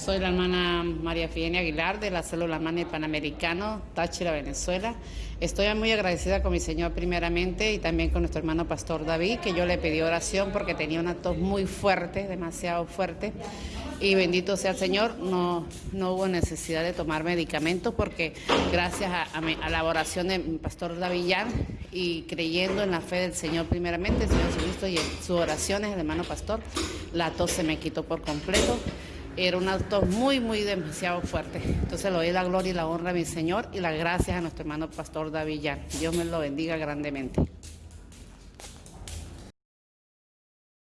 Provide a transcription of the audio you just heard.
Soy la hermana María Fidenia Aguilar de la célula Mani Panamericano, Táchira, Venezuela. Estoy muy agradecida con mi Señor primeramente y también con nuestro hermano Pastor David, que yo le pedí oración porque tenía una tos muy fuerte, demasiado fuerte. Y bendito sea el Señor, no, no hubo necesidad de tomar medicamentos porque gracias a, la oración de Pastor Davillán y creyendo en la fe del Señor primeramente, el Señor Jesucristo y en sus oraciones, el hermano Pastor, la tos se me quitó por completo era un tos muy, muy demasiado fuerte. Entonces le doy la gloria y la honra a mi Señor y las gracias a nuestro hermano Pastor Davillán. Dios me lo bendiga grandemente.